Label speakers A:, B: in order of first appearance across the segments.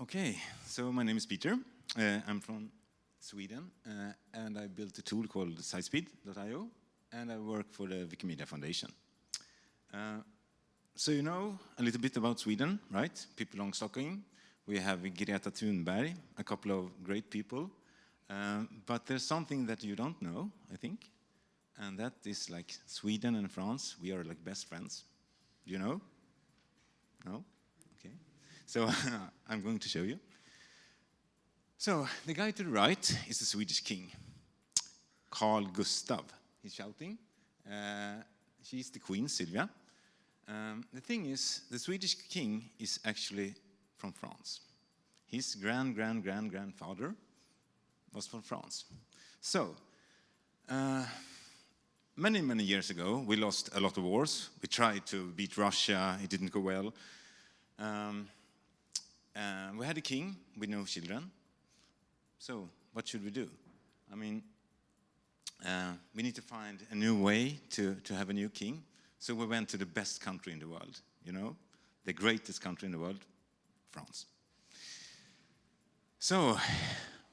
A: Okay, so my name is Peter. Uh, I'm from Sweden, uh, and I built a tool called SiteSpeed.io, and I work for the Wikimedia Foundation. Uh, so you know a little bit about Sweden, right? People along Stockholm. We have Greta Thunberg, a couple of great people. Uh, but there's something that you don't know, I think, and that is like Sweden and France, we are like best friends. Do you know? No? So I'm going to show you. So the guy to the right is the Swedish king, Carl Gustav. He's shouting. Uh, she's the queen, Sylvia. Um, the thing is, the Swedish king is actually from France. His grand, grand, grand, grandfather was from France. So, uh, many, many years ago, we lost a lot of wars. We tried to beat Russia, it didn't go well. Um, uh, we had a king with no children. So, what should we do? I mean, uh, we need to find a new way to, to have a new king. So we went to the best country in the world, you know, the greatest country in the world, France. So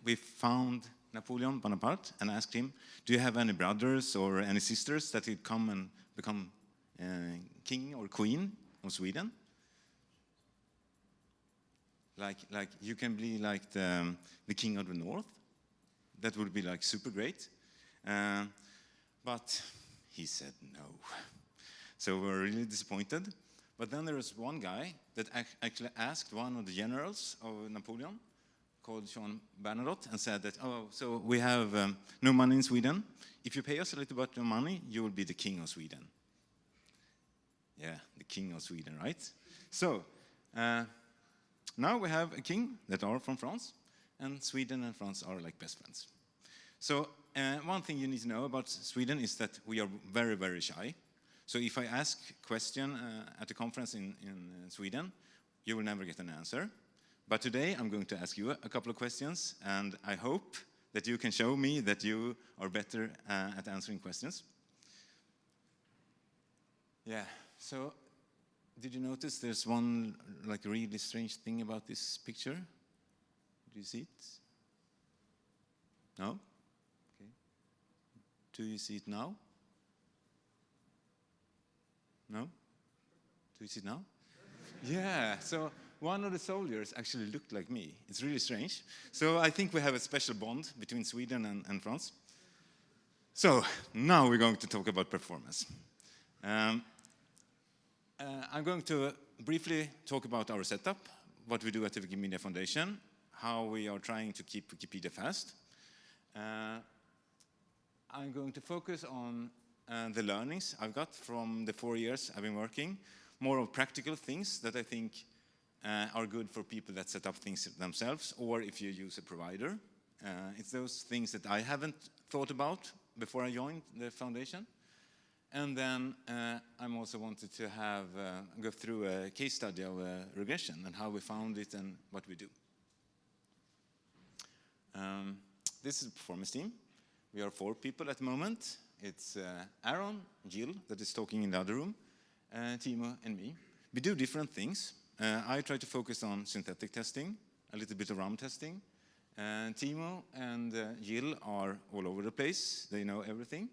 A: we found Napoleon Bonaparte and asked him, do you have any brothers or any sisters that could come and become uh, king or queen of Sweden? Like, like you can be like the, um, the king of the north. That would be like super great. Uh, but he said no. So we were really disappointed. But then there was one guy that ac actually asked one of the generals of Napoleon, called Jean Bernadotte, and said that, oh, so we have um, no money in Sweden. If you pay us a little bit of money, you will be the king of Sweden. Yeah, the king of Sweden, right? So, uh, now we have a king that are from France, and Sweden and France are like best friends. So uh, one thing you need to know about Sweden is that we are very, very shy. So if I ask question uh, at a conference in, in uh, Sweden, you will never get an answer. But today I'm going to ask you a couple of questions, and I hope that you can show me that you are better uh, at answering questions. Yeah, so did you notice there's one like really strange thing about this picture? Do you see it? No? Okay. Do you see it now? No? Do you see it now? yeah, so one of the soldiers actually looked like me. It's really strange. So I think we have a special bond between Sweden and, and France. So now we're going to talk about performance. Um, uh, I'm going to briefly talk about our setup, what we do at the Wikimedia Foundation, how we are trying to keep Wikipedia fast. Uh, I'm going to focus on uh, the learnings I've got from the four years I've been working, more of practical things that I think uh, are good for people that set up things themselves, or if you use a provider. Uh, it's those things that I haven't thought about before I joined the foundation. And then uh, I'm also wanted to have uh, go through a case study of regression and how we found it and what we do. Um, this is the performance team. We are four people at the moment. It's uh, Aaron, Jill, that is talking in the other room, uh, Timo, and me. We do different things. Uh, I try to focus on synthetic testing, a little bit of RAM testing. Timo and Jill are all over the place. They know everything.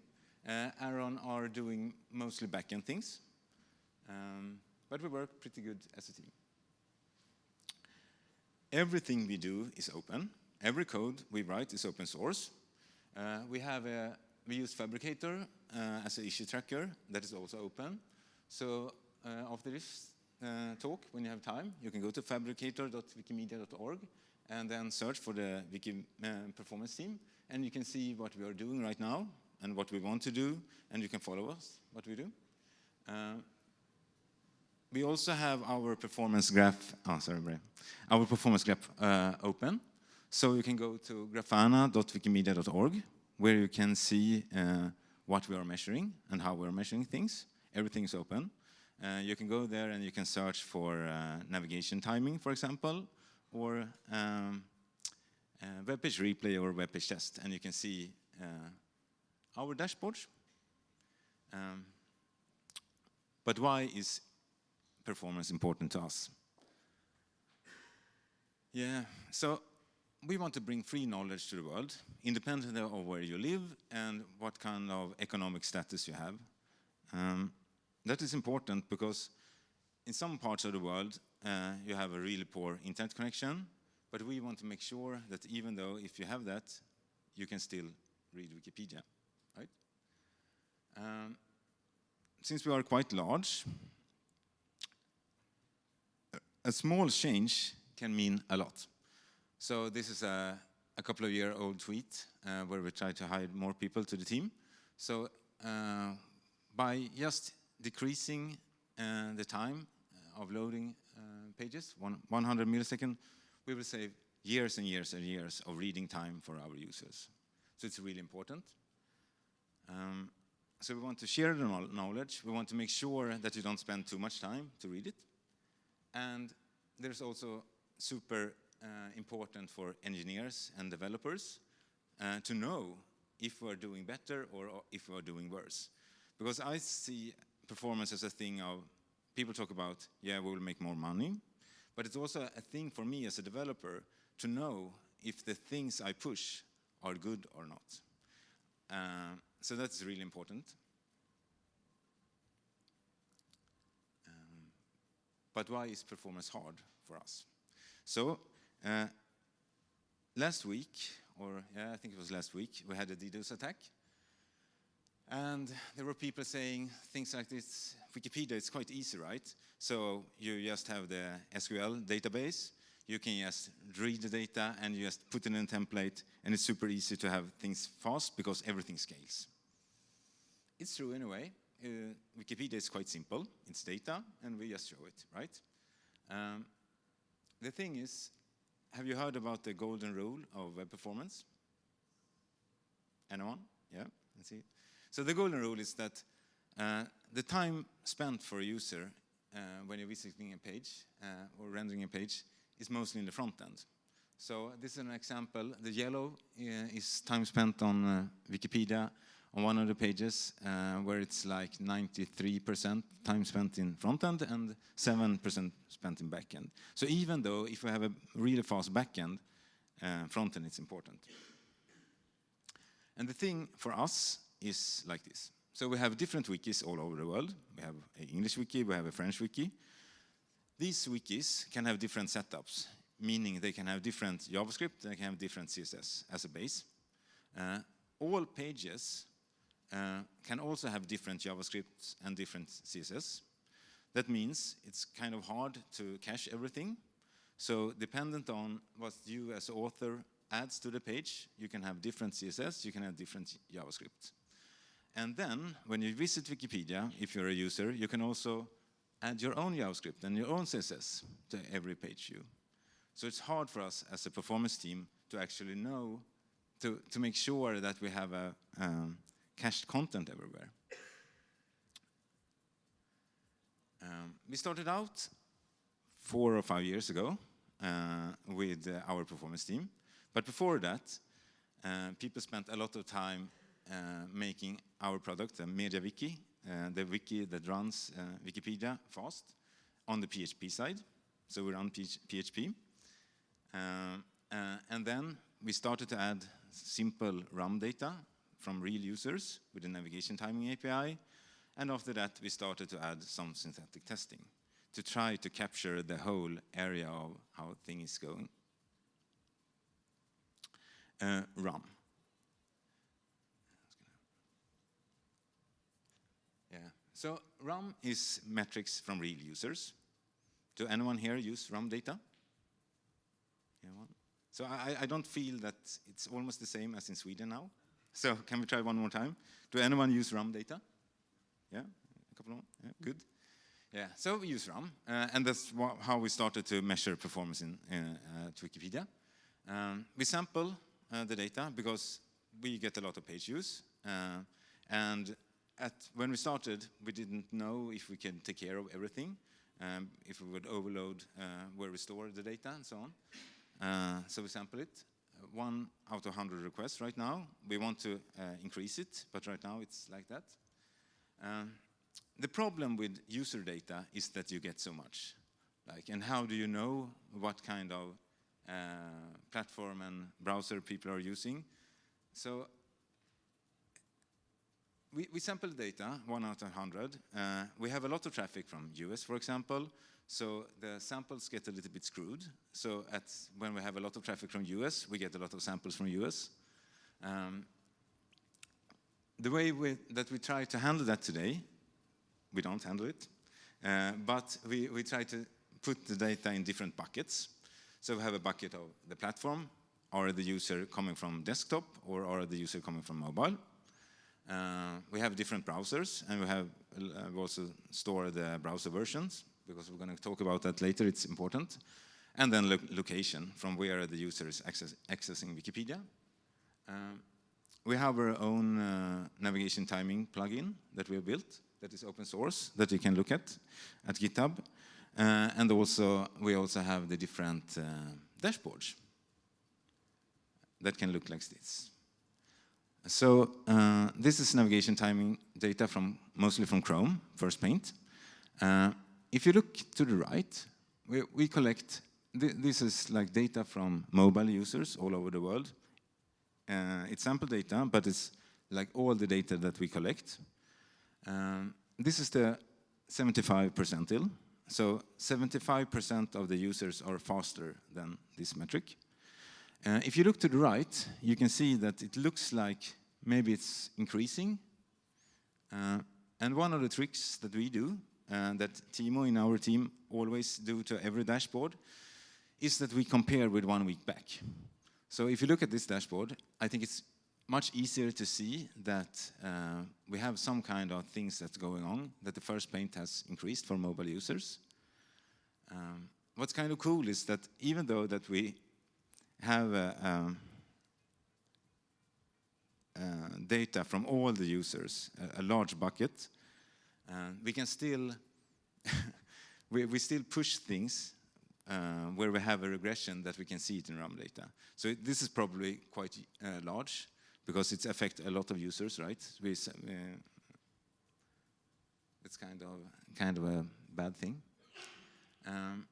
A: Uh, Aaron are doing mostly backend things, um, but we work pretty good as a team. Everything we do is open. Every code we write is open source. Uh, we have a, we use Phabricator uh, as an issue tracker that is also open. So uh, after this uh, talk, when you have time, you can go to phabricator.wikimedia.org and then search for the Wiki uh, performance team, and you can see what we are doing right now and what we want to do, and you can follow us, what we do. Uh, we also have our performance graph, oh, sorry, our performance graph uh, open. So you can go to grafana.wikimedia.org, where you can see uh, what we are measuring and how we're measuring things. Everything is open. Uh, you can go there and you can search for uh, navigation timing, for example, or um, uh, web page replay or web page test, and you can see our dashboards. Um, but why is performance important to us? Yeah, so we want to bring free knowledge to the world, independent of where you live and what kind of economic status you have. Um, that is important because in some parts of the world uh, you have a really poor internet connection, but we want to make sure that even though if you have that, you can still read Wikipedia, right? Um, since we are quite large, a small change can mean a lot. So this is a, a couple of year old tweet uh, where we try to hire more people to the team. So uh, by just decreasing uh, the time of loading uh, pages, one, 100 milliseconds, we will save years and years and years of reading time for our users. So it's really important. Um, so we want to share the knowledge. We want to make sure that you don't spend too much time to read it. And there's also super uh, important for engineers and developers uh, to know if we're doing better or if we're doing worse. Because I see performance as a thing of, people talk about, yeah, we will make more money, but it's also a thing for me as a developer to know if the things I push are good or not. Uh, so that's really important. Um, but why is performance hard for us? So uh, last week, or yeah, I think it was last week, we had a DDoS attack. And there were people saying things like this, Wikipedia, it's quite easy, right? So you just have the SQL database, you can just read the data and you just put it in a template and it's super easy to have things fast because everything scales. It's true in a way. Uh, Wikipedia is quite simple. It's data and we just show it, right? Um, the thing is, have you heard about the golden rule of web performance? Anyone? Yeah, let's see. So the golden rule is that uh, the time spent for a user uh, when you're visiting a page uh, or rendering a page is mostly in the front end. So this is an example. The yellow uh, is time spent on uh, Wikipedia on one of the pages uh, where it's like 93% time spent in front end and 7% spent in back end. So even though if we have a really fast back end, uh, front end is important. And the thing for us is like this. So we have different wikis all over the world. We have an English wiki, we have a French wiki. These wikis can have different setups, meaning they can have different JavaScript, they can have different CSS as a base. Uh, all pages uh, can also have different JavaScript and different CSS. That means it's kind of hard to cache everything. So dependent on what you as author adds to the page, you can have different CSS, you can have different JavaScript. And then, when you visit Wikipedia, if you're a user, you can also add your own JavaScript and your own CSS to every page view. So it's hard for us as a performance team to actually know, to, to make sure that we have a, um, cached content everywhere. Um, we started out four or five years ago uh, with uh, our performance team. But before that, uh, people spent a lot of time uh, making our product, the MediaWiki, uh, the wiki that runs uh, Wikipedia fast, on the PHP side. So we run PHP. and then we started to add simple RAM data from real users with the navigation timing API. And after that, we started to add some synthetic testing to try to capture the whole area of how thing is going. Uh, RAM. Yeah. So RAM is metrics from real users. Do anyone here use RAM data? Anyone? So I, I don't feel that it's almost the same as in Sweden now. So can we try one more time? Do anyone use RAM data? Yeah, a couple yeah, good. Yeah, so we use RAM, uh, and that's how we started to measure performance in uh, to Wikipedia. Um, we sample uh, the data because we get a lot of page views, uh, and at, when we started, we didn't know if we can take care of everything, um, if we would overload uh, where we store the data and so on. Uh, so we sample it, one out of 100 requests right now. We want to uh, increase it, but right now it's like that. Um, the problem with user data is that you get so much. Like, and how do you know what kind of uh, platform and browser people are using. So we, we sample data, one out of 100. Uh, we have a lot of traffic from US, for example, so the samples get a little bit screwed. So at, when we have a lot of traffic from US, we get a lot of samples from US. Um, the way we, that we try to handle that today, we don't handle it, uh, but we, we try to put the data in different buckets. So we have a bucket of the platform, or the user coming from desktop, or are the user coming from mobile. Uh, we have different browsers, and we have uh, we also store the browser versions, because we're going to talk about that later, it's important. And then lo location, from where the user is access accessing Wikipedia. Um, we have our own uh, navigation timing plugin that we have built that is open source that you can look at at GitHub. Uh, and also, we also have the different uh, dashboards that can look like this. So uh, this is navigation timing data from mostly from Chrome, First Paint. Uh, if you look to the right, we, we collect, th this is like data from mobile users all over the world. Uh, it's sample data, but it's like all the data that we collect. Um, this is the 75 percentile. So 75% of the users are faster than this metric. Uh, if you look to the right, you can see that it looks like maybe it's increasing. Uh, and one of the tricks that we do, that Timo in our team always do to every dashboard, is that we compare with one week back. So if you look at this dashboard, I think it's much easier to see that uh, we have some kind of things that's going on, that the first paint has increased for mobile users. Um, what's kind of cool is that even though that we have um, uh, data from all the users, a, a large bucket, uh, we can still we, we still push things uh, where we have a regression that we can see it in RAM data. So it, this is probably quite uh, large because it affects a lot of users, right? We, uh, it's kind of kind of a bad thing. Um,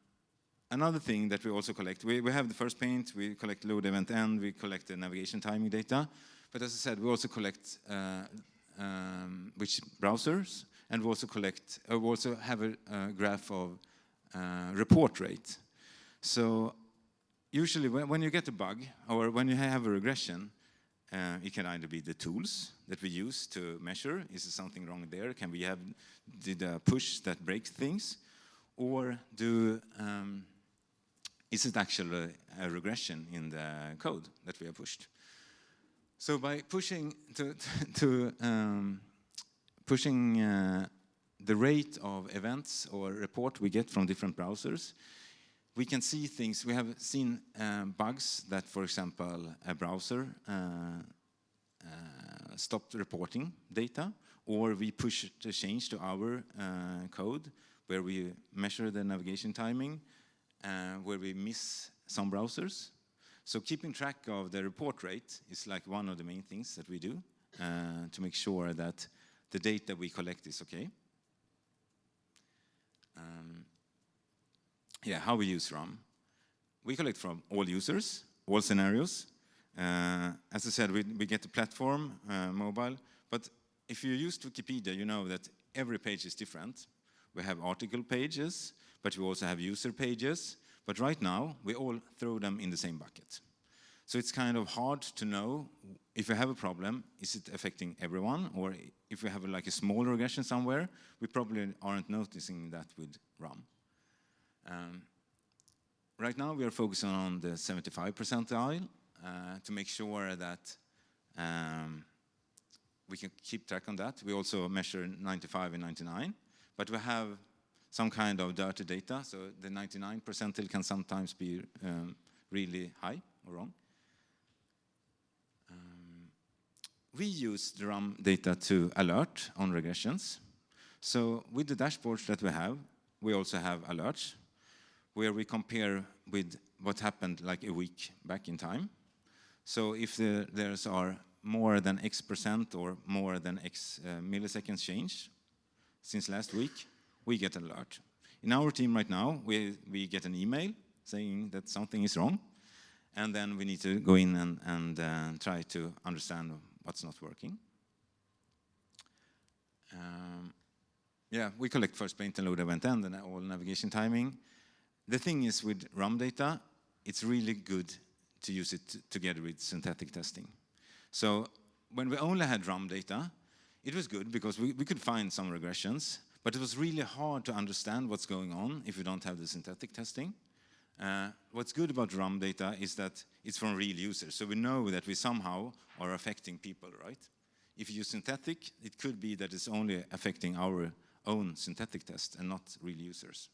A: another thing that we also collect, we, we have the first paint, we collect load event end, we collect the navigation timing data, but as I said, we also collect uh, um, which browsers, and we also collect, uh, we also have a, a graph of uh, report rate. So usually when, when, you get a bug or when you have a regression, uh, it can either be the tools that we use to measure, is there something wrong there? Can we have, did a push that breaks things? Or do, um, is it actually a, a regression in the code that we have pushed? So by pushing to, to um, pushing uh, the rate of events or report we get from different browsers, we can see things, we have seen um, bugs that, for example, a browser uh, uh, stopped reporting data, or we push a change to our uh, code where we measure the navigation timing, uh, where we miss some browsers. So keeping track of the report rate is like one of the main things that we do uh, to make sure that the data we collect is okay. Um, yeah, how we use RAM. We collect from all users, all scenarios. Uh, as I said, we, we get the platform, uh, mobile, but if you use Wikipedia, you know that every page is different. We have article pages, but we also have user pages. But right now, we all throw them in the same bucket. So it's kind of hard to know if we have a problem, is it affecting everyone? Or if we have a, like a small regression somewhere, we probably aren't noticing that with RAM. Um, right now we are focusing on the 75 percentile uh, to make sure that um, we can keep track on that. We also measure 95 and 99, but we have some kind of dirty data, so the 99 percentile can sometimes be um, really high or wrong. Um, we use the RAM data to alert on regressions. So with the dashboards that we have, we also have alerts where we compare with what happened like a week back in time. So if the, there's are more than X percent or more than X uh, milliseconds change since last week, we get an alert. In our team right now, we, we get an email saying that something is wrong. and then we need to go in and, and uh, try to understand what's not working. Um, yeah, we collect first paint and load event end and all navigation timing. The thing is with RAM data, it's really good to use it together with synthetic testing. So when we only had RAM data, it was good because we, we could find some regressions, but it was really hard to understand what's going on if you don't have the synthetic testing. Uh, what's good about RAM data is that it's from real users, so we know that we somehow are affecting people, right? If you use synthetic, it could be that it's only affecting our own synthetic test and not real users.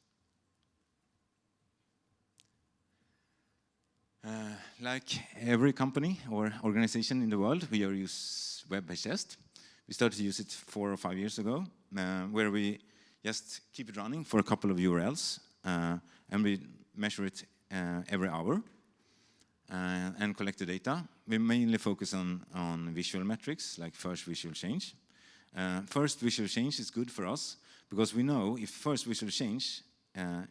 A: Uh, like every company or organization in the world, we are use WebPageTest. We started to use it four or five years ago, uh, where we just keep it running for a couple of URLs, uh, and we measure it uh, every hour uh, and collect the data. We mainly focus on, on visual metrics, like first visual change. Uh, first visual change is good for us, because we know if first visual change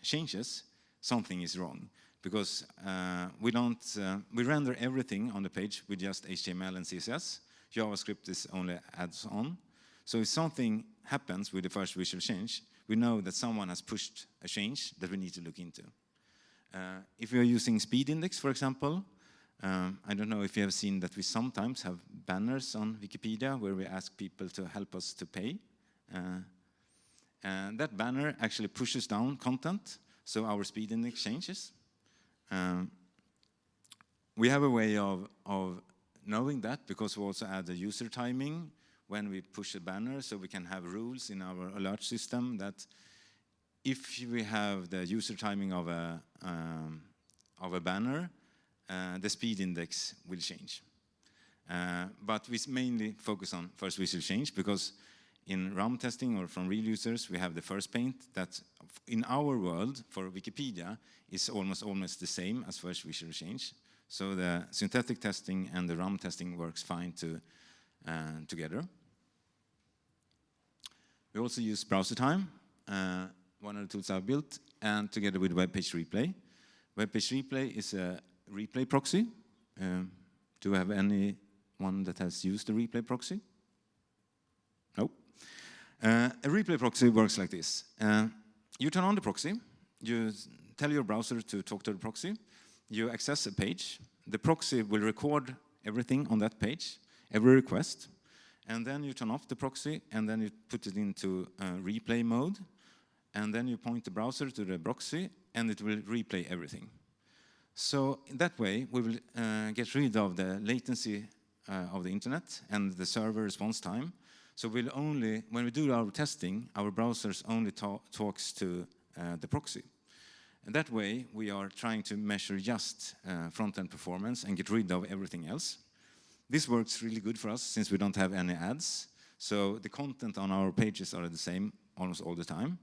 A: changes, something is wrong because uh, we don't, uh, we render everything on the page with just HTML and CSS. JavaScript is only adds on. So if something happens with the first visual change, we know that someone has pushed a change that we need to look into. Uh, if are using speed index, for example, um, I don't know if you have seen that we sometimes have banners on Wikipedia where we ask people to help us to pay. Uh, and that banner actually pushes down content, so our speed index changes. Um, we have a way of, of knowing that because we also add the user timing when we push a banner so we can have rules in our alert system that if we have the user timing of a, um, of a banner, uh, the speed index will change. Uh, but we mainly focus on first visual change because in RAM testing or from real users, we have the first paint that in our world for Wikipedia is almost almost the same as first visual change. So the synthetic testing and the RAM testing works fine to, uh, together. We also use Browsertime, uh, one of the tools I've built, and together with web page replay. Web page replay is a replay proxy. Um, do we have anyone that has used the replay proxy? No. Uh, a replay proxy works like this. Uh, you turn on the proxy, you tell your browser to talk to the proxy, you access a page, the proxy will record everything on that page, every request, and then you turn off the proxy and then you put it into uh, replay mode, and then you point the browser to the proxy and it will replay everything. So in that way, we will uh, get rid of the latency uh, of the internet and the server response time. So we'll only, when we do our testing, our browsers only talks to uh, the proxy. And that way, we are trying to measure just uh, front-end performance and get rid of everything else. This works really good for us since we don't have any ads. So the content on our pages are the same almost all the time.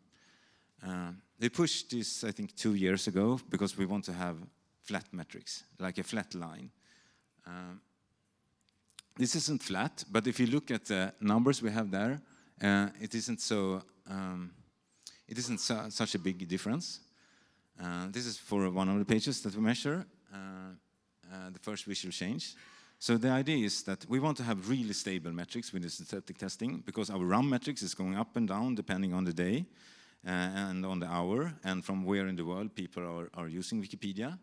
A: Uh, they pushed this, I think, two years ago because we want to have flat metrics, like a flat line. Uh, this isn't flat, but if you look at the numbers we have there, uh, it isn't so, um, it isn't su such a big difference. Uh, this is for one of the pages that we measure, uh, uh, the first visual change. So the idea is that we want to have really stable metrics with the synthetic testing because our RAM metrics is going up and down depending on the day and on the hour and from where in the world people are, are using Wikipedia.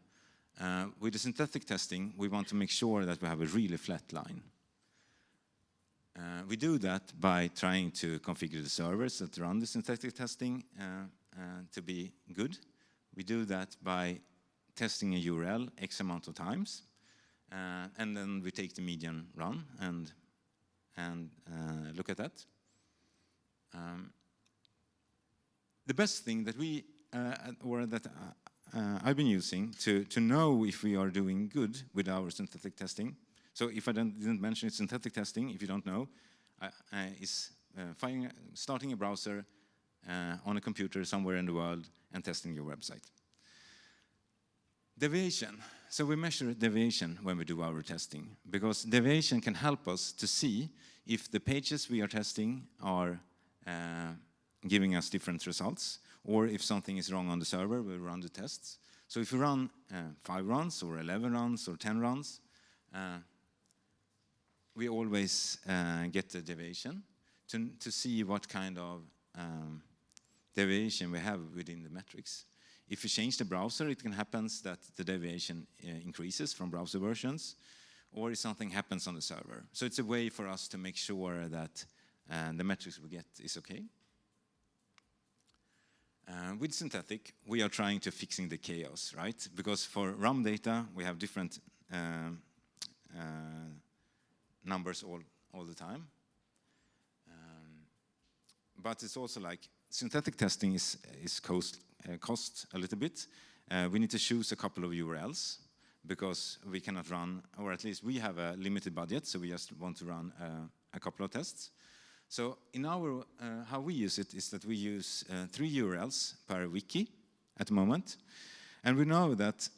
A: Uh, with the synthetic testing, we want to make sure that we have a really flat line. Uh, we do that by trying to configure the servers that run the synthetic testing to be good we do that by testing a URL X amount of times, uh, and then we take the median run and, and uh, look at that. Um, the best thing that we, uh, or that uh, uh, I've been using to, to know if we are doing good with our synthetic testing, so if I didn't mention it, synthetic testing, if you don't know, uh, is finding, starting a browser on a computer somewhere in the world and testing your website. Deviation. So we measure deviation when we do our testing because deviation can help us to see if the pages we are testing are uh, giving us different results or if something is wrong on the server, we run the tests. So if you run uh, five runs or 11 runs or 10 runs, uh, we always uh, get the deviation to, to see what kind of um, deviation we have within the metrics. If you change the browser, it can happen that the deviation uh, increases from browser versions, or if something happens on the server. So it's a way for us to make sure that uh, the metrics we get is okay. Uh, with synthetic, we are trying to fixing the chaos, right? Because for RAM data, we have different um, uh, numbers all, all the time. Um, but it's also like synthetic testing is, is cost, uh, cost a little bit. Uh, we need to choose a couple of URLs because we cannot run, or at least we have a limited budget, so we just want to run uh, a couple of tests. So in our, uh, how we use it is that we use uh, three URLs per wiki at the moment. And we know that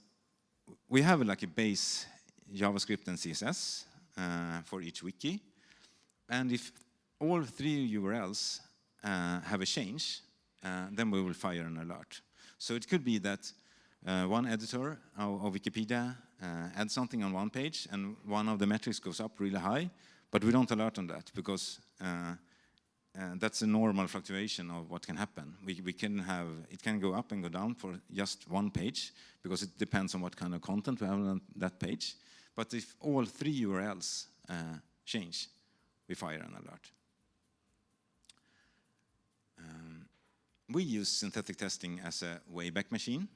A: we have like a base JavaScript and CSS uh, for each wiki. And if all three URLs uh, have a change, uh, then we will fire an alert. So it could be that uh, one editor of, of Wikipedia adds something on one page and one of the metrics goes up really high, but we don't alert on that because uh, uh, that's a normal fluctuation of what can happen. We, we can have, it can go up and go down for just one page because it depends on what kind of content we have on that page. But if all three URLs uh, change, we fire an alert. Um, we use synthetic testing as a wayback machine.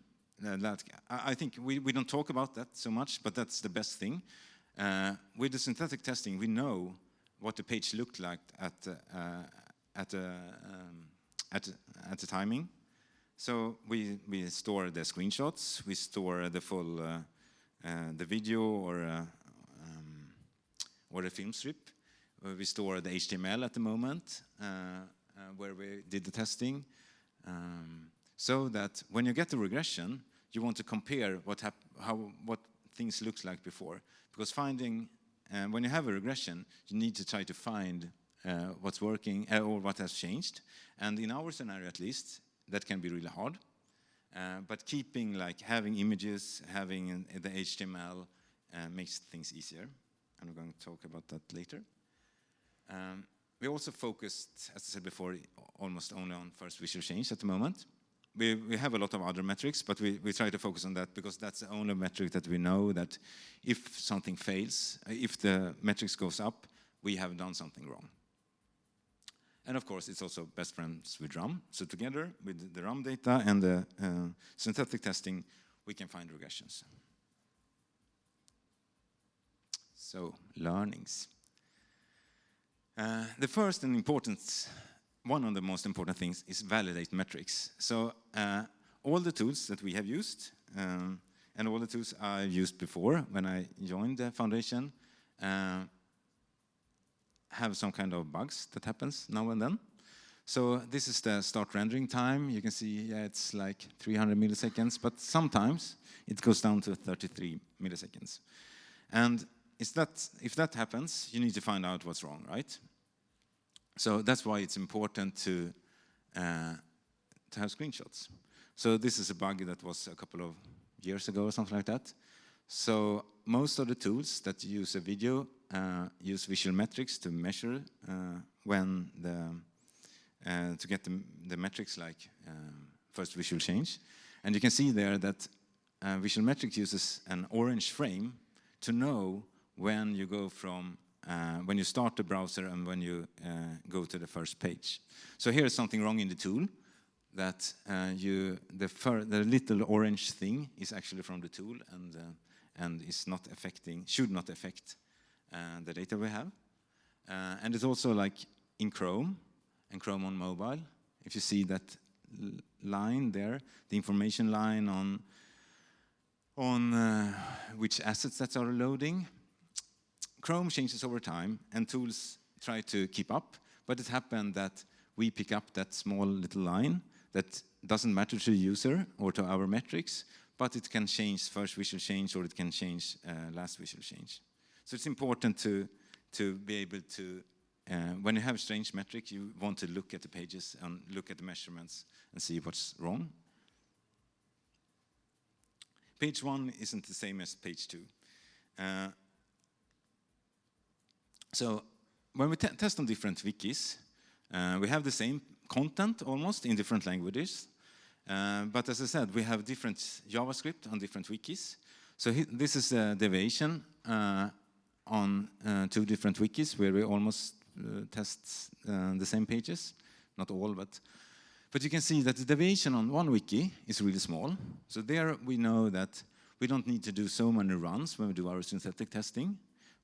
A: Uh, that, I, I think we, we don't talk about that so much, but that's the best thing uh, with the synthetic testing, we know what the page looked like at uh, at uh, um, at at the timing. So we we store the screenshots, we store the full uh, uh, the video or um, or the film strip. we store the HTML at the moment where we did the testing. Um, so that when you get the regression, you want to compare what how what things looked like before. Because finding, uh, when you have a regression, you need to try to find uh, what's working uh, or what has changed. And in our scenario, at least, that can be really hard. Uh, but keeping, like, having images, having the HTML uh, makes things easier. And I'm going to talk about that later. Um, we also focused, as I said before, almost only on first visual change at the moment we, we have a lot of other metrics, but we, we try to focus on that because that's the only metric that we know that if something fails, uh, if the metrics goes up, we have done something wrong. And of course, it's also best friends with RAM. So together with the RAM data and the uh, synthetic testing, we can find regressions. So, learnings. Uh, the first and important one of the most important things is validate metrics. So uh, all the tools that we have used, um, and all the tools I used before when I joined the foundation, uh, have some kind of bugs that happens now and then. So this is the start rendering time. You can see yeah, it's like 300 milliseconds, but sometimes it goes down to 33 milliseconds. And that, if that happens, you need to find out what's wrong, right? So that's why it's important to, uh, to have screenshots. So this is a bug that was a couple of years ago or something like that. So most of the tools that use a video uh, use visual metrics to measure uh, when the, uh, to get the, the metrics like um, first visual change. And you can see there that uh, visual metrics uses an orange frame to know when you go from uh, when you start the browser and when you uh, go to the first page. So here is something wrong in the tool that uh, you the, the little orange thing is actually from the tool and uh, and is not affecting should not affect uh, the data we have. Uh, and it's also like in Chrome and Chrome on mobile. If you see that line there, the information line on on which assets that are loading, Chrome changes over time and tools try to keep up, but it happened that we pick up that small little line that doesn't matter to the user or to our metrics, but it can change first visual change or it can change uh, last visual change. So it's important to, to be able to, uh, when you have a strange metric, you want to look at the pages and look at the measurements and see what's wrong. page one isn't the same as page two. Uh, so when we test on different wikis, uh, we have the same content almost in different languages. Uh, but as I said, we have different JavaScript on different wikis. So this is a deviation uh, on uh, two different wikis where we almost uh, test uh, the same pages. Not all, but but you can see that the deviation on one wiki is really small. So there we know that we don't need to do so many runs when we do our synthetic testing.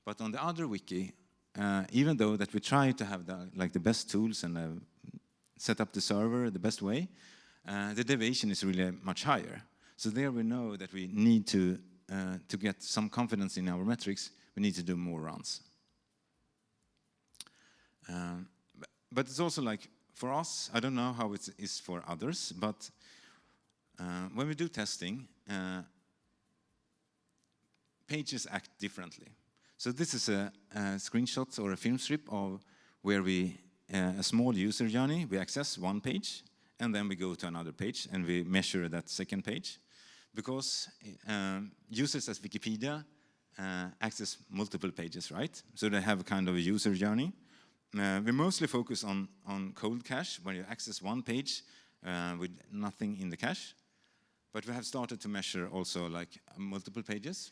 A: But on the other wiki, uh, even though that we try to have the, like the best tools and uh, set up the server the best way, uh, the deviation is really much higher. So there we know that we need to, uh, to get some confidence in our metrics, we need to do more runs. Um, but, it's also like, for us, I don't know how it is for others, but uh, when we do testing, uh, pages act differently. So this is a, a, screenshot or a film strip of where we, uh, a small user journey, we access one page, and then we go to another page, and we measure that second page. Because um, users as Wikipedia uh, access multiple pages, right? So they have a kind of a user journey. Uh, we mostly focus on, on cold cache, where you access one page uh, with nothing in the cache. But we have started to measure also like multiple pages.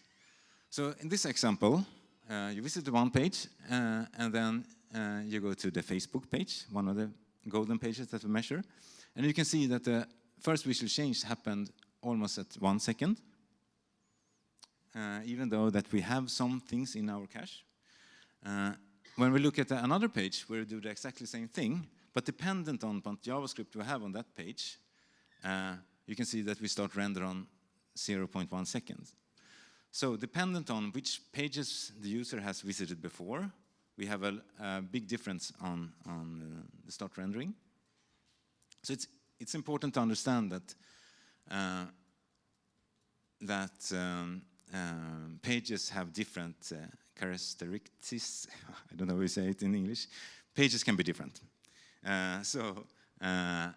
A: So in this example, uh, you visit the one page, uh, and then uh, you go to the Facebook page, one of the golden pages that we measure. And you can see that the first visual change happened almost at one second, uh, even though that we have some things in our cache. Uh, when we look at another page where we do the exactly same thing, but dependent on what JavaScript we have on that page, uh, you can see that we start render on 0.1 seconds. So dependent on which pages the user has visited before, we have a, a big difference on, on uh, the start rendering. So it's, it's important to understand that, uh, that um, uh, pages have different uh, characteristics. I don't know how you say it in English. Pages can be different. Uh, so uh,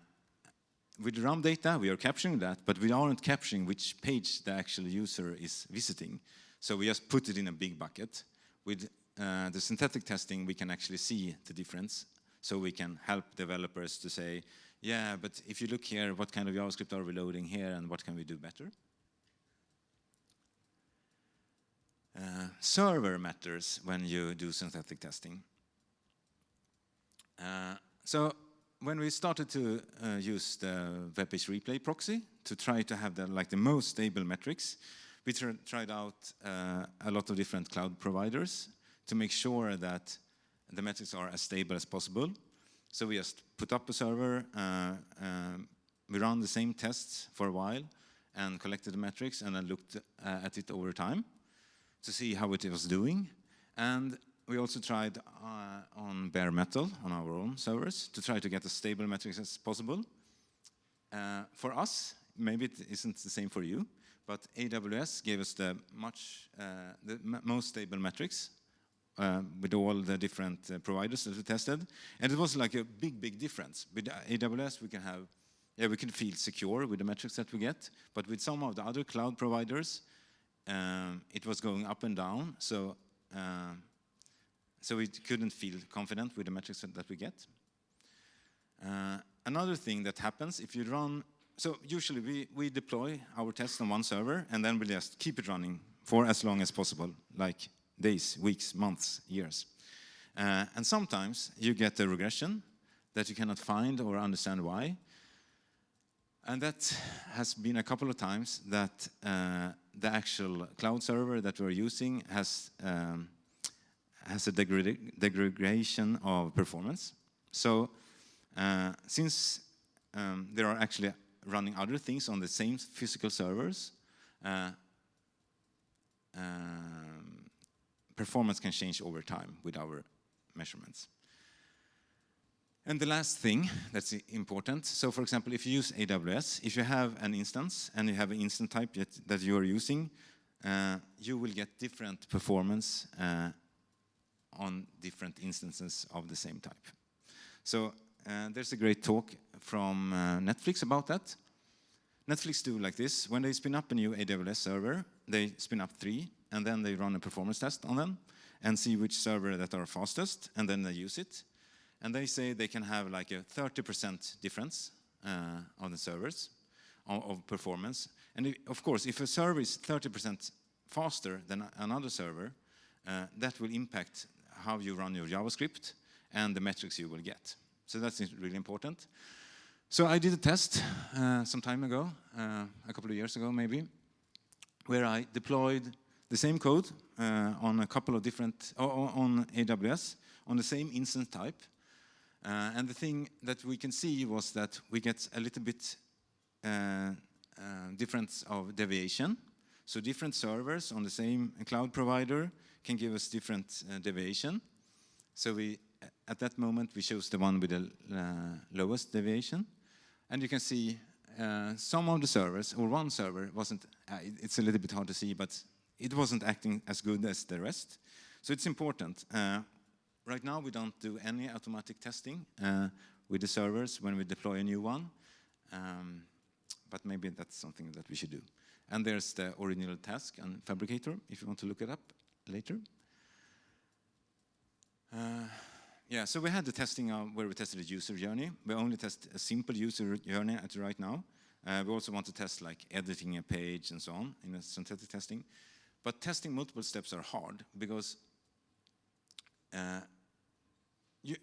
A: with RAM data, we are capturing that, but we aren't capturing which page the actual user is visiting. So we just put it in a big bucket. With uh, the synthetic testing, we can actually see the difference. So we can help developers to say, yeah, but if you look here, what kind of JavaScript are we loading here and what can we do better? Uh, server matters when you do synthetic testing. Uh, so when we started to uh, use the web replay proxy to try to have the, like the most stable metrics, we tr tried out uh, a lot of different cloud providers to make sure that the metrics are as stable as possible. So we just put up a server, uh, um, we ran the same tests for a while and collected the metrics and then looked uh, at it over time to see how it was doing. And we also tried uh, on bare metal on our own servers to try to get as stable metrics as possible. Uh, for us, maybe it isn't the same for you, but AWS gave us the much uh, the most stable metrics uh, with all the different uh, providers that we tested, and it was like a big, big difference. With AWS, we can have, yeah, we can feel secure with the metrics that we get, but with some of the other cloud providers, um, it was going up and down, so uh, so we couldn't feel confident with the metrics that we get. Uh, another thing that happens if you run, so usually we, we deploy our tests on one server and then we just keep it running for as long as possible, like days, weeks, months, years. Uh, and sometimes you get a regression that you cannot find or understand why. And that has been a couple of times that uh, the actual cloud server that we're using has, um, has a degradation of performance. So uh, since um, there are actually running other things on the same physical servers, uh, um, performance can change over time with our measurements. And the last thing that's important, so for example, if you use AWS, if you have an instance and you have an instance type that, that you are using, uh, you will get different performance uh, on different instances of the same type. So uh, there's a great talk from uh, Netflix about that. Netflix do like this. When they spin up a new AWS server, they spin up three, and then they run a performance test on them and see which server that are fastest, and then they use it. And they say they can have like a 30% difference uh, on the servers of, of performance. And if, of course, if a server is 30% faster than another server, uh, that will impact how you run your JavaScript and the metrics you will get. So that's really important. So I did a test uh, some time ago, uh, a couple of years ago maybe, where I deployed the same code uh, on a couple of different, on AWS, on the same instance type. Uh, and the thing that we can see was that we get a little bit uh, uh, difference of deviation. So different servers on the same cloud provider can give us different deviation. So we, at that moment, we chose the one with the lowest deviation. And you can see uh, some of the servers, or one server, wasn't, uh, it's a little bit hard to see, but it wasn't acting as good as the rest. So it's important. Uh, right now, we don't do any automatic testing uh, with the servers when we deploy a new one, um, but maybe that's something that we should do. And there's the original task and Phabricator, if you want to look it up later. Uh, yeah, so we had the testing where we tested the user journey. We only test a simple user journey at right now. Uh, we also want to test like editing a page and so on in a synthetic testing. But testing multiple steps are hard because uh, you,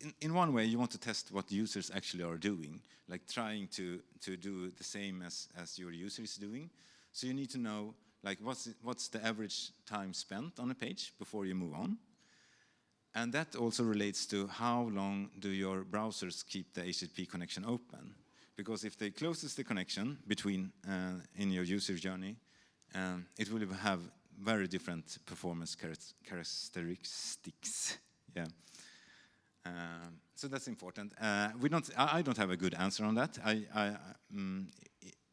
A: in, in one way you want to test what users actually are doing, like trying to, to do the same as, as your user is doing. So you need to know like what's, what's the average time spent on a page before you move on. And that also relates to how long do your browsers keep the HTTP connection open. Because if they closes the connection between uh, in your user journey, um, it will have very different performance characteristics. Yeah. Um, so that's important. Uh, we don't. I, I, don't have a good answer on that. I, I um,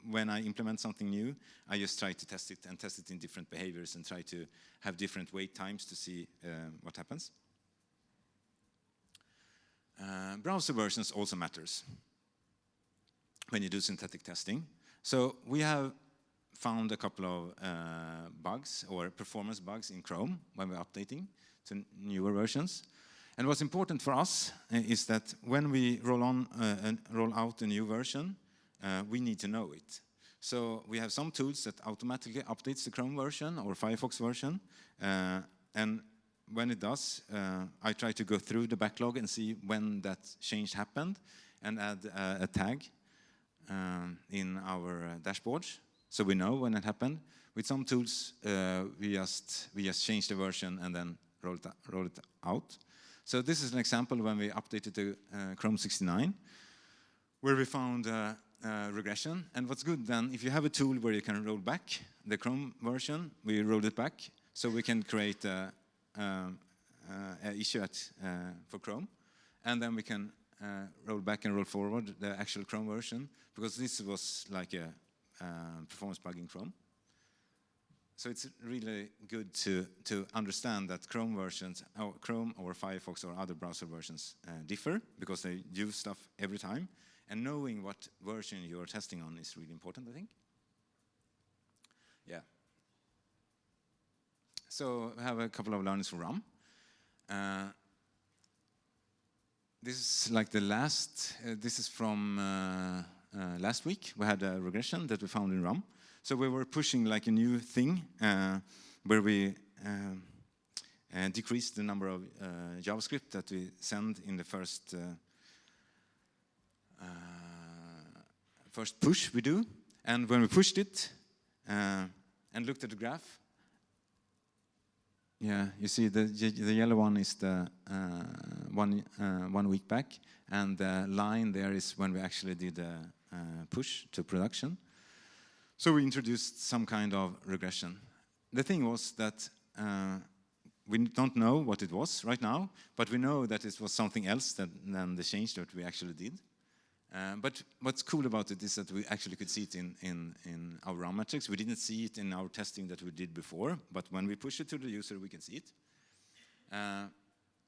A: when I implement something new, I just try to test it and test it in different behaviors and try to have different wait times to see uh, what happens. Uh, browser versions also matters when you do synthetic testing. So we have found a couple of uh, bugs or performance bugs in Chrome when we're updating to newer versions. And what's important for us uh, is that when we roll on uh, roll out a new version, uh, we need to know it. So we have some tools that automatically updates the Chrome version or Firefox version, uh, and when it does, uh, I try to go through the backlog and see when that change happened and add uh, a tag um, in our uh, dashboards so we know when it happened. With some tools, we, just, we just change the version and then roll it, roll it out. So this is an example when we updated the Chrome 69, where we found uh, regression. And what's good then, if you have a tool where you can roll back the Chrome version, we roll it back, so we can create a, um, uh, issue at, uh, for Chrome. And then we can uh, roll back and roll forward the actual Chrome version, because this was like a performance plug in Chrome. So it's really good to, to understand that Chrome versions, or Chrome or Firefox or other browser versions uh, differ because they do stuff every time. And knowing what version you're testing on is really important, I think. Yeah. So I have a couple of learnings from RAM. Uh, this is like the last, uh, this is from uh, uh, last week. We had a regression that we found in RAM. So we were pushing like a new thing uh, where we uh, decreased the number of JavaScript that we send in the first first push we do. And when we pushed it and looked at the graph, yeah, you see the the yellow one is the uh, one uh, one week back, and the line there is when we actually did a, a push to production. So we introduced some kind of regression. The thing was that uh, we don't know what it was right now, but we know that it was something else than, than the change that we actually did. Uh, but what's cool about it is that we actually could see it in, in, in our RAM metrics. We didn't see it in our testing that we did before, but when we push it to the user, we can see it. Uh,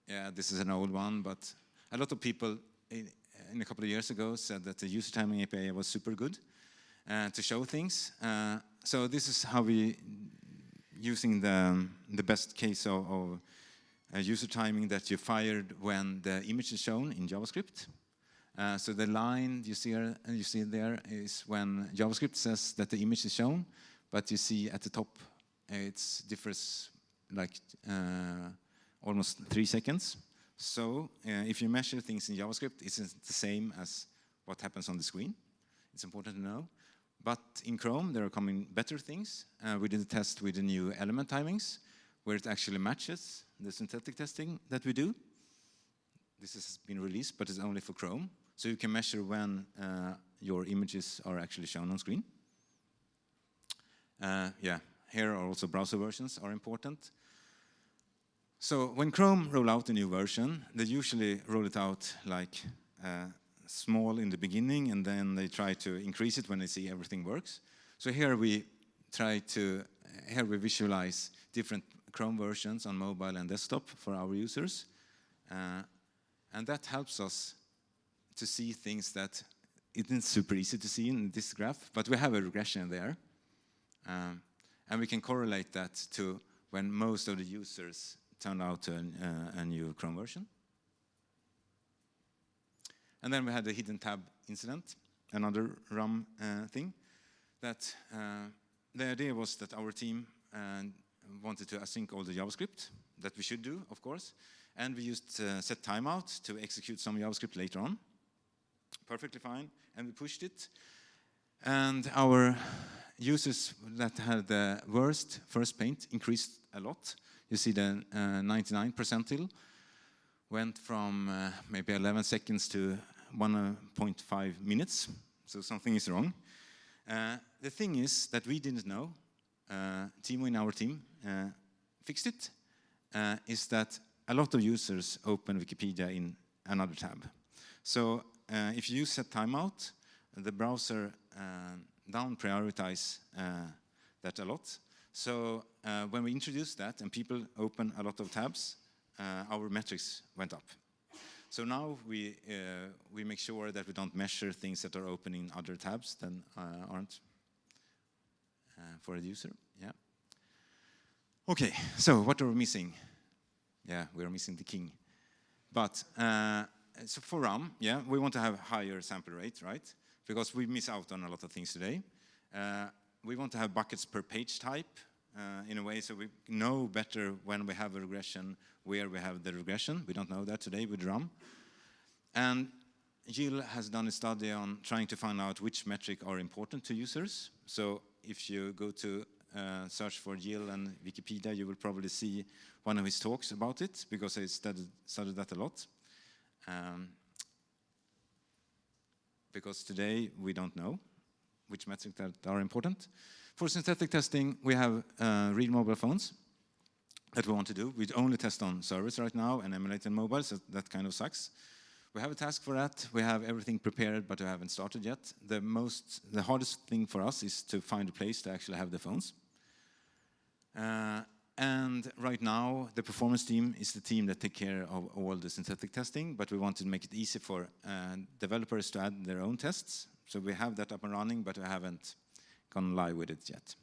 A: yeah, this is an old one, but a lot of people in, in, a couple of years ago said that the user timing API was super good. uh, to show things. Uh, so this is how we using the, the best case of, of user timing that you fired when the image is shown in JavaScript. Uh, so the line you see, here, you see there is when JavaScript says that the image is shown, but you see at the top it differs like uh, almost three seconds. So uh, if you measure things in JavaScript, it's the same as what happens on the screen. It's important to know. But in Chrome, there are coming better things. Uh, we did a test with the new element timings, where it actually matches the synthetic testing that we do. This has been released, but it's only for Chrome. So you can measure when uh, your images are actually shown on screen. Uh, yeah, here are also browser versions are important. So when Chrome roll out a new version, they usually roll it out like uh, small in the beginning and then they try to increase it when they see everything works. So here we try to, here we visualize different Chrome versions on mobile and desktop for our users. Uh, and that helps us to see things that isn't super easy to see in this graph, but we have a regression there. Um, and we can correlate that to when most of the users turn out a, uh, a new Chrome version. And then we had the hidden tab incident, another RAM uh, thing. That uh, the idea was that our team uh, wanted to async all the JavaScript that we should do, of course, and we used uh, set timeout to execute some JavaScript later on. Perfectly fine, and we pushed it. And our users that had the worst first paint increased a lot. You see the uh, 99 percentile went from uh, maybe 11 seconds to 1.5 minutes, so something is wrong. Uh, the thing is that we didn't know, uh, Timo in our team uh, fixed it, uh, is that a lot of users open Wikipedia in another tab. So uh, if you use set timeout, the browser down prioritize that a lot. So when we introduced that and people open a lot of tabs, uh, our metrics went up. So now we, uh, we make sure that we don't measure things that are open in other tabs than uh, aren't for a user. Yeah. Okay, so what are we missing? Yeah, we're missing the king. But uh, so for RAM, yeah, we want to have higher sample rate, right? Because we miss out on a lot of things today. Uh, we want to have buckets per page type uh, in a way so we know better when we have a regression where we have the regression. We don't know that today with RAM. And Gilles has done a study on trying to find out which metric are important to users. So if you go to uh, search for Gilles and Wikipedia, you will probably see one of his talks about it because I studied, studied that a lot. Um, because today we don't know which metrics that are important. For synthetic testing, we have uh, real mobile phones that we want to do. We only test on servers right now and emulate on mobile, so that kind of sucks. We have a task for that. We have everything prepared, but we haven't started yet. The most, the hardest thing for us is to find a place to actually have the phones. Uh, and right now, the performance team is the team that take care of all the synthetic testing, but we wanted to make it easy for uh, developers to add their own tests. So we have that up and running, but we haven't gone live with it yet.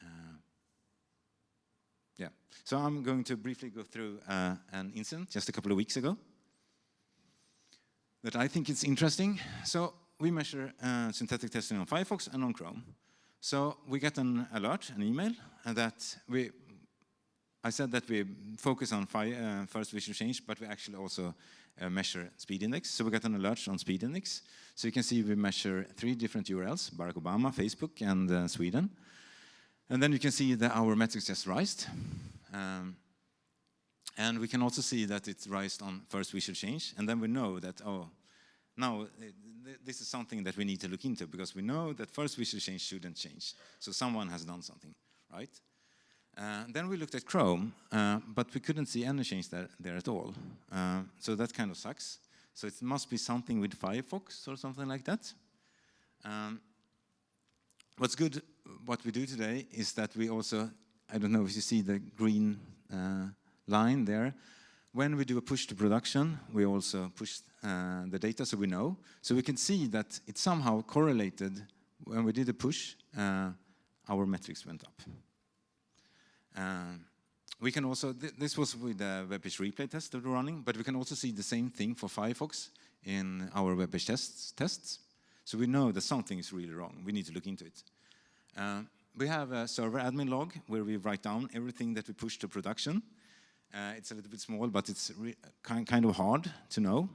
A: Uh, yeah, so I'm going to briefly go through uh, an incident just a couple of weeks ago that I think is interesting. So we measure uh, synthetic testing on Firefox and on Chrome. So we get an alert, an email, and that we, I said that we focus on uh, first visual change, but we actually also uh, measure speed index. So we got an alert on speed index. So you can see we measure three different URLs, Barack Obama, Facebook, and uh, Sweden. And then you can see that our metrics just rised. Um, and we can also see that it's rised on first visual change. And then we know that, oh, now this is something that we need to look into because we know that first visual change shouldn't change. So someone has done something, right? Uh, then we looked at Chrome, uh, but we couldn't see any change there, there at all. Uh, so that kind of sucks. So it must be something with Firefox or something like that. Um, what's good, what we do today is that we also, I don't know if you see the green uh, line there, when we do a push to production, we also push uh, the data so we know. So we can see that it somehow correlated when we did a push, uh, our metrics went up. Uh, we can also, th this was with the web page replay test that we're running, but we can also see the same thing for Firefox in our WebPageTests. tests. So we know that something is really wrong. We need to look into it. Uh, we have a server admin log where we write down everything that we push to production. Uh, it's a little bit small, but it's kind, kind of hard to know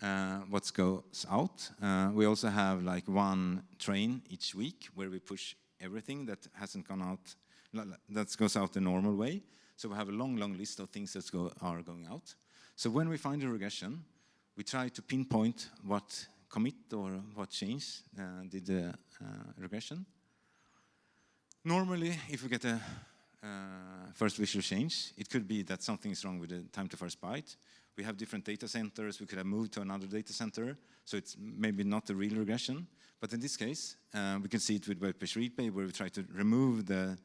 A: uh, what goes out. Uh, we also have like one train each week where we push everything that hasn't gone out, that goes out the normal way. So we have a long, long list of things that go, are going out. So when we find a regression, we try to pinpoint what commit or what change uh, did the uh, regression. Normally, if we get a first visual change, it could be that something is wrong with the time to first byte. We have different data centers, we could have moved to another data center, so it's maybe not a real regression. But in this case, uh, we can see it with web page replay where we try to remove the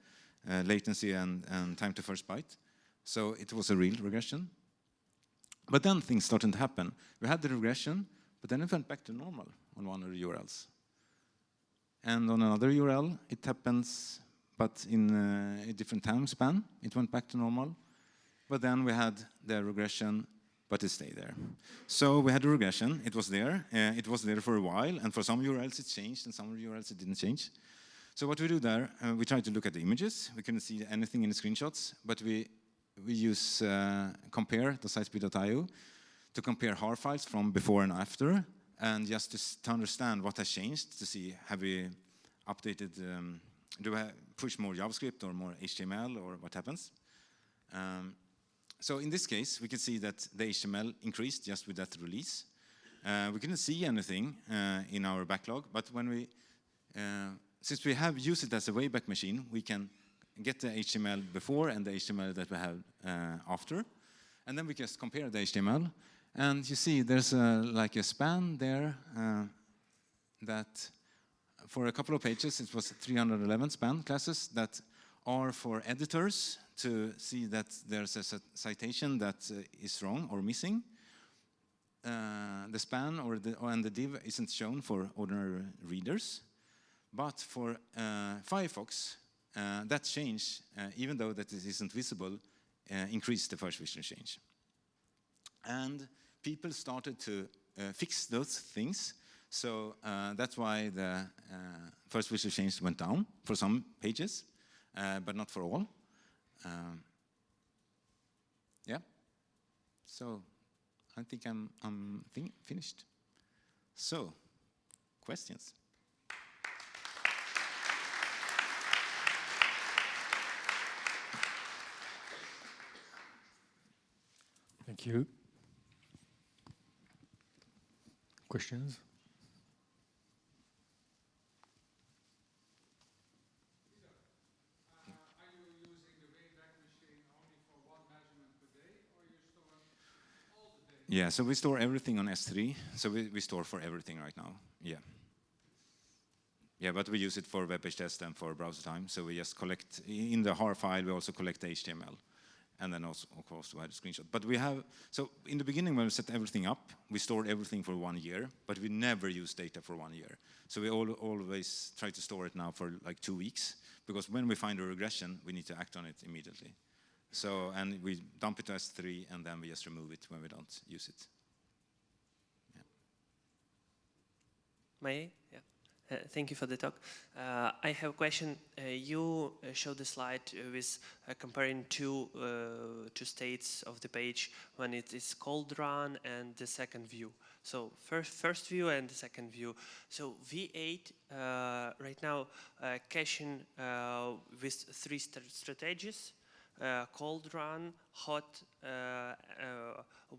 A: uh, latency and, and time to first byte. So it was a real regression. But then things started to happen. We had the regression, but then it went back to normal on one of the URLs. And on another URL, it happens, but in uh, a different time span, it went back to normal. But then we had the regression, but it stayed there. So we had a regression, it was there, uh, it was there for a while, and for some URLs it changed, and some URLs it didn't change. So what we do there, uh, we try to look at the images. We couldn't see anything in the screenshots, but we, we use uh, compare, the sitespeed.io, to compare HAR files from before and after, and just to, to understand what has changed, to see have we updated, um, do we push more JavaScript or more HTML or what happens? Um, so in this case, we can see that the HTML increased just with that release. Uh, we couldn't see anything uh, in our backlog, but when we uh, since we have used it as a Wayback Machine, we can get the HTML before and the HTML that we have uh, after. And then we just compare the HTML. And you see there's a, like a span there uh, that for a couple of pages, it was 311 span classes that are for editors to see that there's a citation that uh, is wrong or missing. Uh, the span or the, and the div isn't shown for ordinary readers. But for uh, Firefox, uh, that change, uh, even though that it isn't visible, increased the first vision change. And people started to fix those things so uh, that's why the uh, first visual change went down for some pages, uh, but not for all. Um, yeah. So I think I'm, I'm finished. So, questions?
B: Thank you. Questions?
A: Yeah, so we store everything on S3. So we, we store for everything right now. Yeah. Yeah, but we use it for WebPageTest and for Browsertime. So we just collect, in the HAR file, we also collect the HTML and then also, of course, we had a screenshot. But we have, so in the beginning when we set everything up, we stored everything for one year, but we never use data for one year. So we all, always try to store it now for like two weeks, because when we find a regression, we need to act on it immediately. So, and we dump it to S3, and then we just remove it when we don't use it.
C: Yeah. May Yeah. Uh, thank you for the talk. Uh, I have a question. Uh, you uh, showed the slide uh, with uh, comparing two two states of the page when it is cold run and the second view. So first first view and the second view. So V8 right now caching with three st strategies: cold run, hot,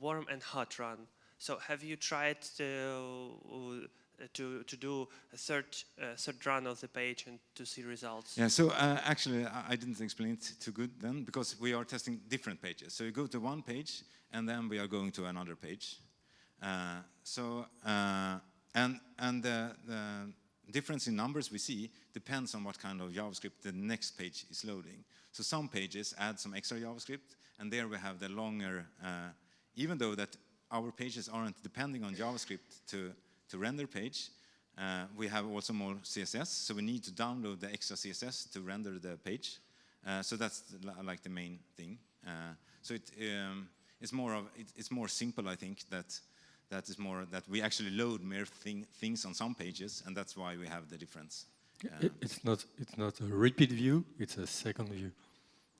C: warm, and hot run. So have you tried to uh, to, to do a third, uh, third run of the page and to see results?
A: Yeah, so uh, actually I didn't explain it too good then because we are testing different pages. So you go to one page and then we are going to another page. Uh, so, uh, and, and the, the difference in numbers we see depends on what kind of JavaScript the next page is loading. So some pages add some extra JavaScript and there we have the longer, uh, even though that our pages aren't depending on JavaScript to to render page, Uh, we have also more CSS, so we need to download the extra CSS to render the page. Uh, so that's the, like the main thing. Uh, so it, um, it's more of it, it's more simple, I think. That that is more that we actually load more thing, things on some pages, and that's why we have the difference.
B: Um, I- It's not it's not a repeat view, it's a second view.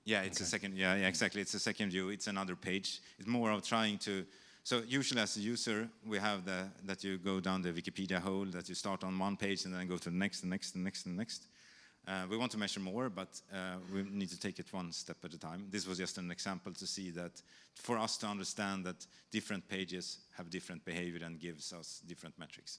A: Yeah, it's a second. Yeah, yeah, exactly. It's a second view. It's another page. It's more of trying to. So usually, as a user, we have the that you go down the Wikipedia hole, that you start on one page and then go to the next, and next, and next, and next. Uh, we want to measure more, but uh, we need to take it one step at a time. This was just an example to see that for us to understand that different pages have different behavior and gives us different metrics.